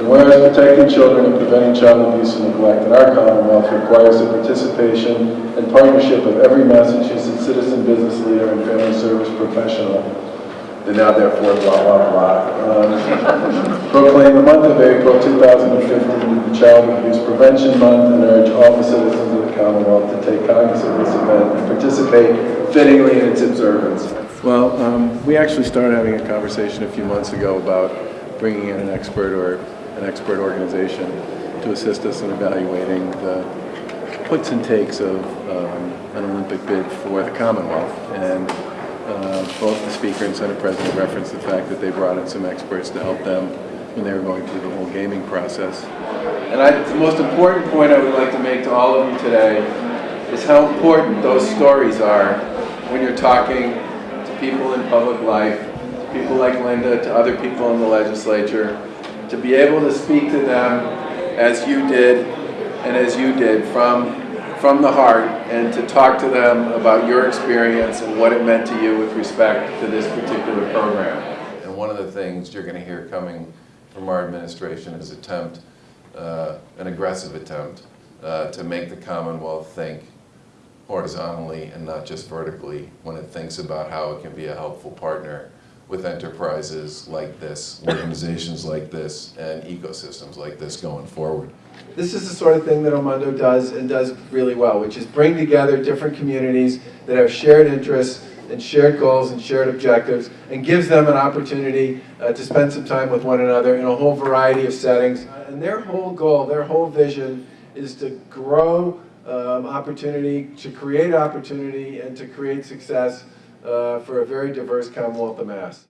And whereas protecting children and preventing child abuse and neglect in our Commonwealth requires the participation and partnership of every Massachusetts citizen, business leader, and family service professional, and now therefore blah, blah, blah. Um, Proclaim the month of April 2015 the Child Abuse Prevention Month and urge all the citizens of the Commonwealth to take cognizance of this event and participate fittingly in its observance. Well, um, we actually started having a conversation a few months ago about bringing in an expert or an expert organization to assist us in evaluating the puts and takes of um, an Olympic bid for the Commonwealth. And uh, both the Speaker and Senate President referenced the fact that they brought in some experts to help them when they were going through the whole gaming process. And I, the most important point I would like to make to all of you today is how important those stories are when you're talking to people in public life, to people like Linda, to other people in the legislature, to be able to speak to them as you did and as you did from, from the heart and to talk to them about your experience and what it meant to you with respect to this particular program. And one of the things you're going to hear coming from our administration is attempt, uh, an aggressive attempt, uh, to make the Commonwealth think horizontally and not just vertically when it thinks about how it can be a helpful partner with enterprises like this, organizations like this, and ecosystems like this going forward. This is the sort of thing that Omondo does and does really well, which is bring together different communities that have shared interests and shared goals and shared objectives and gives them an opportunity uh, to spend some time with one another in a whole variety of settings. And their whole goal, their whole vision is to grow um, opportunity, to create opportunity, and to create success uh, for a very diverse Commonwealth of Mass.